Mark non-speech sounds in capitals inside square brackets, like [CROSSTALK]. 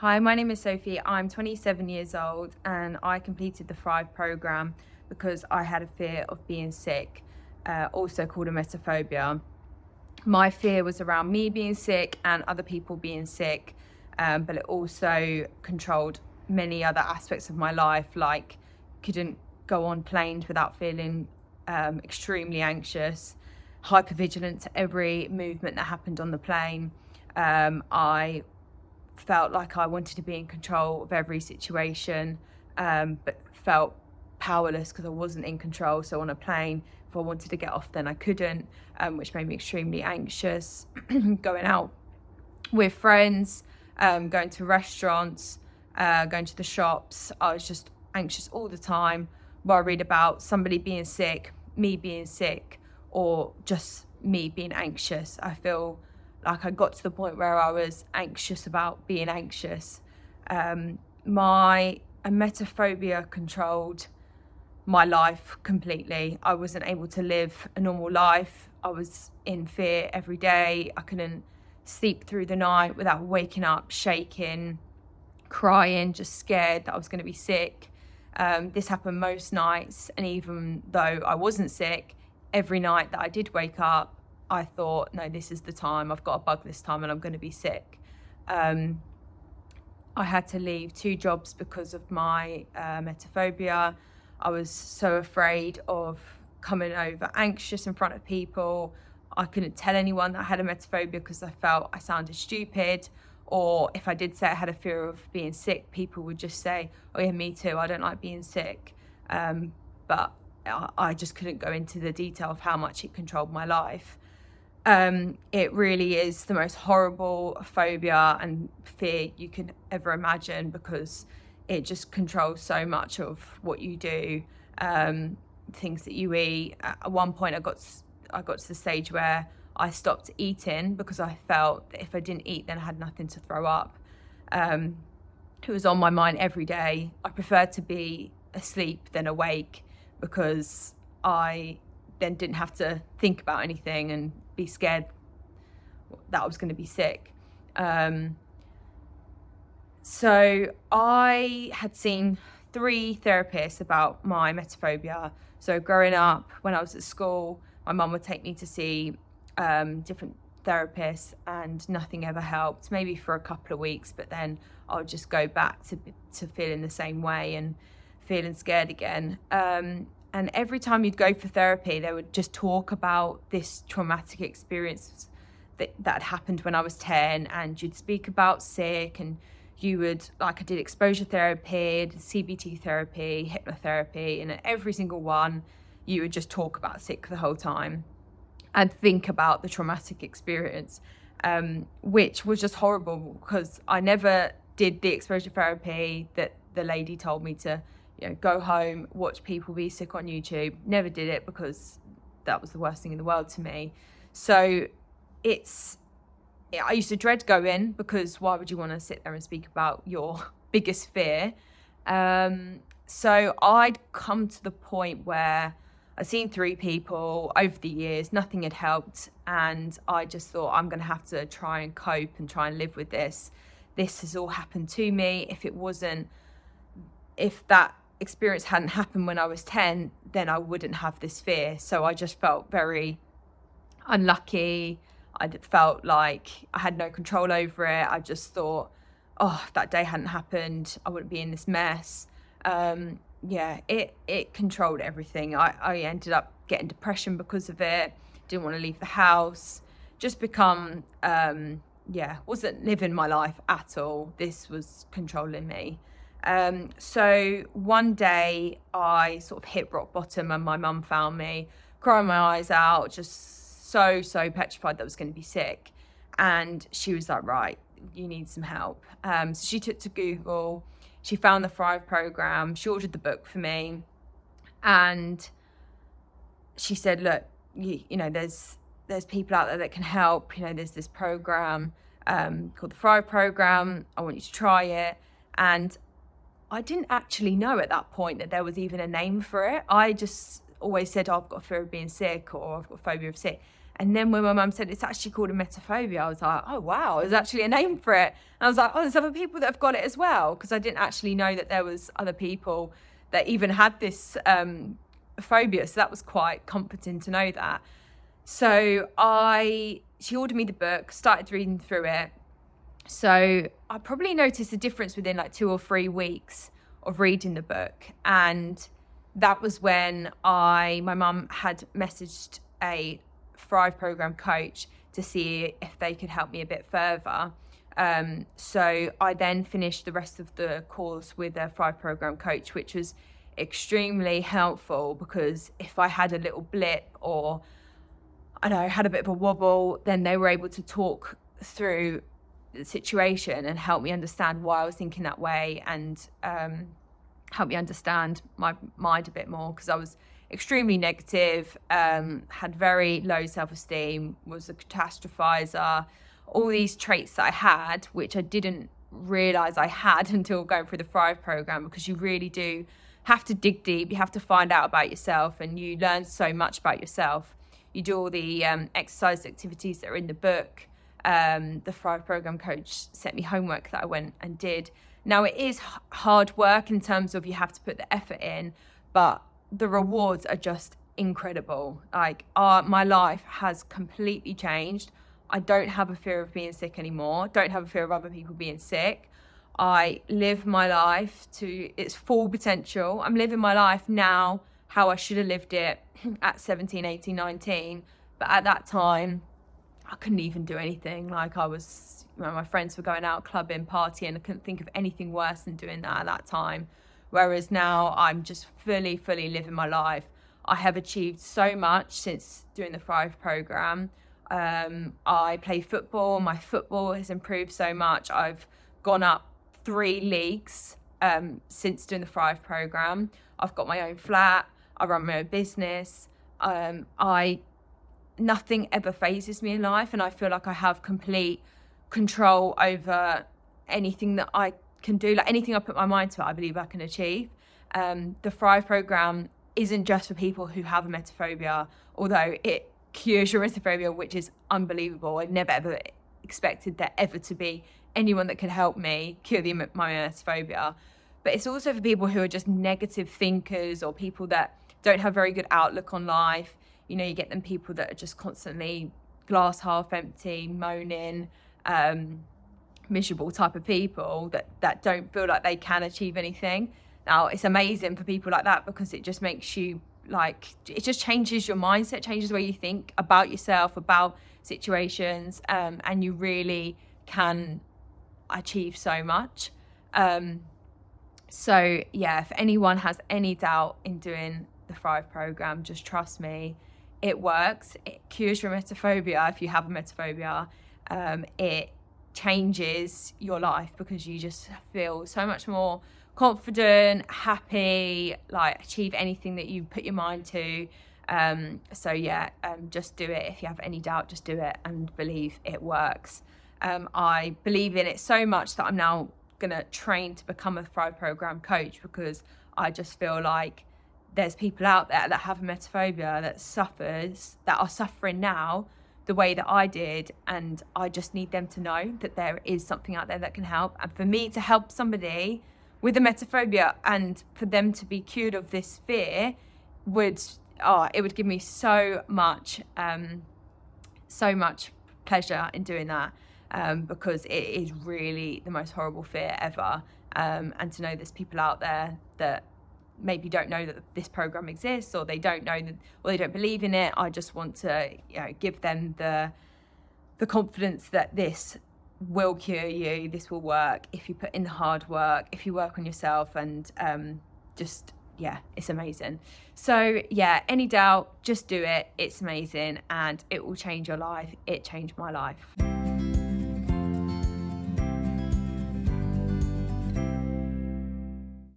Hi, my name is Sophie. I'm 27 years old and I completed the Thrive program because I had a fear of being sick, uh, also called a emetophobia. My fear was around me being sick and other people being sick, um, but it also controlled many other aspects of my life, like couldn't go on planes without feeling um, extremely anxious, hypervigilant to every movement that happened on the plane. Um, I felt like I wanted to be in control of every situation, um, but felt powerless because I wasn't in control. So on a plane, if I wanted to get off, then I couldn't, um, which made me extremely anxious. [CLEARS THROAT] going out with friends, um, going to restaurants, uh, going to the shops, I was just anxious all the time, worried about somebody being sick, me being sick, or just me being anxious. I feel like I got to the point where I was anxious about being anxious. Um, my emetophobia controlled my life completely. I wasn't able to live a normal life. I was in fear every day. I couldn't sleep through the night without waking up, shaking, crying, just scared that I was going to be sick. Um, this happened most nights, and even though I wasn't sick, every night that I did wake up, I thought, no, this is the time. I've got a bug this time and I'm going to be sick. Um, I had to leave two jobs because of my uh, emetophobia. I was so afraid of coming over anxious in front of people. I couldn't tell anyone that I had emetophobia because I felt I sounded stupid. Or if I did say I had a fear of being sick, people would just say, oh yeah, me too, I don't like being sick. Um, but I just couldn't go into the detail of how much it controlled my life um, it really is the most horrible phobia and fear you can ever imagine because it just controls so much of what you do, um, things that you eat. At one point, I got I got to the stage where I stopped eating because I felt that if I didn't eat, then I had nothing to throw up. Um, it was on my mind every day. I preferred to be asleep than awake because I then didn't have to think about anything and be scared that I was going to be sick. Um, so I had seen three therapists about my emetophobia. So growing up, when I was at school, my mum would take me to see um, different therapists and nothing ever helped, maybe for a couple of weeks, but then I would just go back to, to feeling the same way and feeling scared again. Um, and every time you'd go for therapy, they would just talk about this traumatic experience that, that happened when I was 10 and you'd speak about sick and you would, like I did exposure therapy, CBT therapy, hypnotherapy, and every single one, you would just talk about sick the whole time and think about the traumatic experience, um, which was just horrible because I never did the exposure therapy that the lady told me to you know, go home, watch people be sick on YouTube. Never did it because that was the worst thing in the world to me. So it's, I used to dread going because why would you want to sit there and speak about your [LAUGHS] biggest fear? Um, so I'd come to the point where I'd seen three people over the years, nothing had helped. And I just thought, I'm going to have to try and cope and try and live with this. This has all happened to me. If it wasn't, if that experience hadn't happened when I was 10, then I wouldn't have this fear. So I just felt very unlucky. I felt like I had no control over it. I just thought, oh, if that day hadn't happened, I wouldn't be in this mess. Um, yeah, it, it controlled everything. I, I ended up getting depression because of it, didn't want to leave the house, just become, um, yeah, wasn't living my life at all. This was controlling me. Um, so one day I sort of hit rock bottom and my mum found me crying my eyes out, just so, so petrified that I was going to be sick. And she was like, right, you need some help. Um, so she took to Google, she found the Thrive program, she ordered the book for me. And she said, look, you, you know, there's, there's people out there that can help. You know, there's this program um, called the Thrive program. I want you to try it. And I didn't actually know at that point that there was even a name for it. I just always said, oh, I've got a fear of being sick or I've got a phobia of sick. And then when my mum said it's actually called a emetophobia, I was like, oh wow, there's actually a name for it. And I was like, oh, there's other people that have got it as well, because I didn't actually know that there was other people that even had this um, phobia. So that was quite comforting to know that. So I, she ordered me the book, started reading through it. So I probably noticed a difference within like two or three weeks of reading the book. And that was when I, my mum had messaged a Thrive program coach to see if they could help me a bit further. Um, so I then finished the rest of the course with a Thrive program coach, which was extremely helpful because if I had a little blip or I know had a bit of a wobble, then they were able to talk through the situation and help me understand why I was thinking that way and um, help me understand my mind a bit more because I was extremely negative, um, had very low self-esteem, was a catastrophizer, all these traits that I had, which I didn't realize I had [LAUGHS] until going through the Thrive program, because you really do have to dig deep. You have to find out about yourself and you learn so much about yourself. You do all the um, exercise activities that are in the book. Um, the Thrive program coach sent me homework that I went and did. Now it is hard work in terms of you have to put the effort in, but the rewards are just incredible. Like, uh, my life has completely changed. I don't have a fear of being sick anymore. Don't have a fear of other people being sick. I live my life to its full potential. I'm living my life now how I should have lived it [CLEARS THROAT] at 17, 18, 19. But at that time, I couldn't even do anything. Like I was, you know, my friends were going out clubbing, partying. I couldn't think of anything worse than doing that at that time. Whereas now I'm just fully, fully living my life. I have achieved so much since doing the Thrive program. Um, I play football. My football has improved so much. I've gone up three leagues um, since doing the Thrive program. I've got my own flat. I run my own business. Um, I nothing ever phases me in life, and I feel like I have complete control over anything that I can do like anything I put my mind to, I believe I can achieve. Um, the Thrive program isn't just for people who have a emetophobia, although it cures your emetophobia, which is unbelievable. I never ever expected there ever to be anyone that could help me cure the, my emetophobia. But it's also for people who are just negative thinkers or people that don't have very good outlook on life. You know, you get them people that are just constantly glass half empty, moaning, um, miserable type of people that, that don't feel like they can achieve anything. Now, it's amazing for people like that because it just makes you like, it just changes your mindset, changes the way you think about yourself, about situations, um, and you really can achieve so much. Um, so, yeah, if anyone has any doubt in doing the Thrive program, just trust me, it works. It cures your emetophobia if you have emetophobia. Um, it changes your life because you just feel so much more confident, happy, like achieve anything that you put your mind to. Um, so yeah, um, just do it. If you have any doubt, just do it and believe it works. Um, I believe in it so much that I'm now gonna train to become a Thrive Program coach because I just feel like there's people out there that have emetophobia that suffers, that are suffering now the way that I did. And I just need them to know that there is something out there that can help. And for me to help somebody with emetophobia and for them to be cured of this fear would, oh, it would give me so much, um, so much pleasure in doing that. Um, because it is really the most horrible fear ever. Um, and to know there's people out there that maybe don't know that this program exists or they don't know that or they don't believe in it i just want to you know give them the the confidence that this will cure you this will work if you put in the hard work if you work on yourself and um, just yeah it's amazing. So yeah any doubt just do it it's amazing and it will change your life it changed my life